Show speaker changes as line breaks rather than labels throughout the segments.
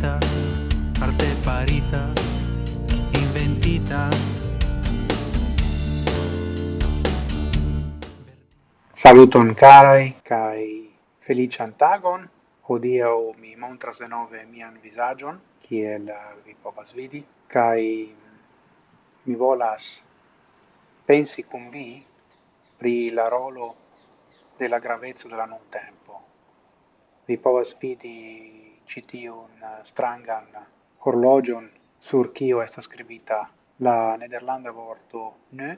farita arte farita, inventita.
Saluton carai, kai felician tagon. Hodiau mi montras denove mian visagion, kiel vi povas vidi, kai mi volas pensi cum vi pri la rolo della gravezza della non tempo vi povas vidi ĉi tiun eh, strangan horlogion sur cio estas skribita la nederlanda vorto ne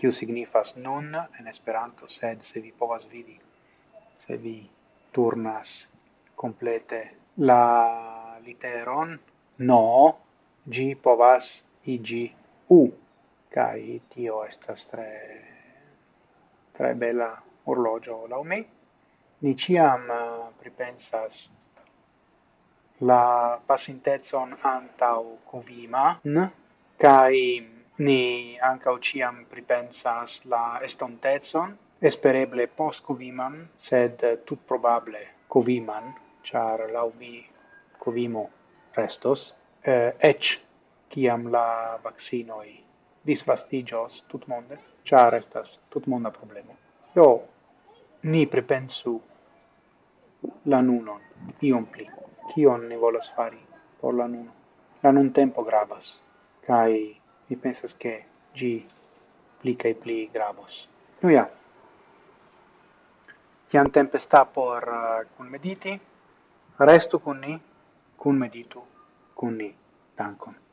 kiu signifas nun en Esperanto sed se vi povas vidi se vi turnas complete la literon no gi povas igi u kai tio estas tre tre bella orologio laŭ ni ciam eh, pripensas la pasintezon antau covima, n, kai ni anca ciam pripensas la estontezon, espereble post coviman, sed tut probable coviman, char laubi covimo restos, eh, ec ciam la vaccinoi disvastigios tut monde, char estas tut monda problemo. io ni prepensu la nunon, iom pli. Kion ni volas fari por la nuno? La nun tempo gravas, kai mi pensas che gi pli kai pli gravos. Nu ja. ciam tempe sta por eh, uh, cun mediti, restu cun ni, cun meditu, cun ni. Dankon.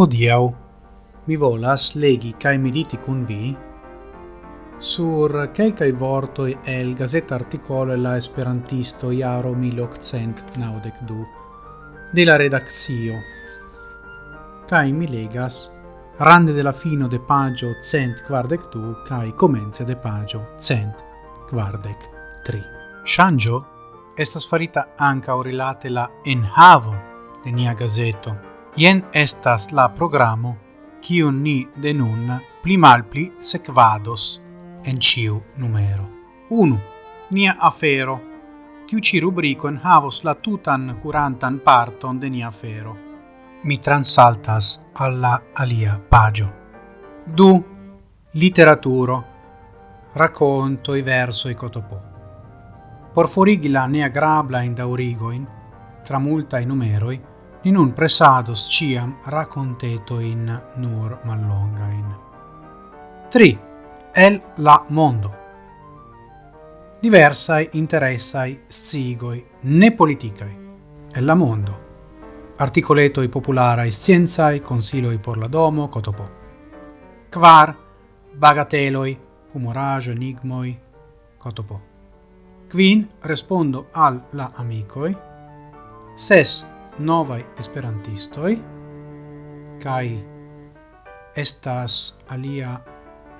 Hodiau mi volas legi kai mediti kun vi sur quelcae vortoi el gazeta articolo la esperantisto iaro 1892 de la redaxio kai mi legas rande de la fino de pagio cent quardec du kai comence de pagio cent quardec tri. Shangio estas farita anca orilate la enhavo de nia gazeto, Ien estas la programo kiun ni de nun pli malpli sekvados en ciu numero. 1. Nia afero. Tiu ci rubrico en havos la tutan curantan parton de nia afero. Mi transaltas alla alia pagio. 2. Literaturo. Racconto i verso i cotopò. Porforigi la nea grabla in daurigoin, tra multa i numeroi, in un pressados ciam racontetoin nur mallongain. 3. El la mondo. Diversai interessai scigoi ne politicai. El la mondo. Articoletoi popularae consilo consiloi por la domo, cotopo. Quar bagateloi, humorajo enigmoi, cotopo. Quin respondo al la amicoi. Ses novai esperantistoi kai estas alia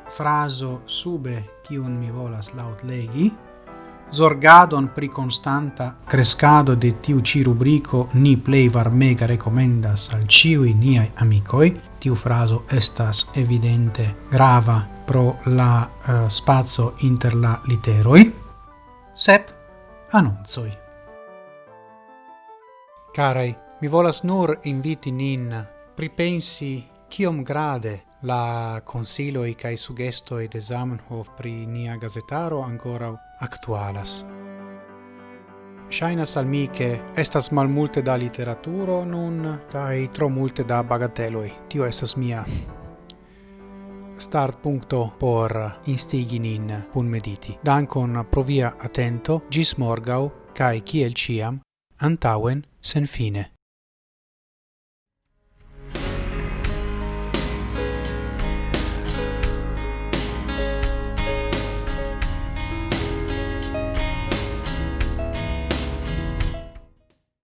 fraso sube kiun mi volas laŭtlegi zorgadon pri constanta crescado de tiu ci rubrico ni play var mega recomendas al ciui niai amicoi. Tiu fraso estas evidente grava pro la eh, uh, spazio inter la literoi. Sep annunzoi. Carai, mi volas nur inviti nin pripensi kiom grade la consiloi cae sugestoi de Zamenhof pri nia gazetaro ancora actualas. Shainas al mi che estas malmulte da literaturo nun kai tro multe da bagateloi. Tio estas mia start punto por instigi nin pun mediti. Dankon provia atento, attento, gis morgau, cae ciel ciam, antauen sen fine.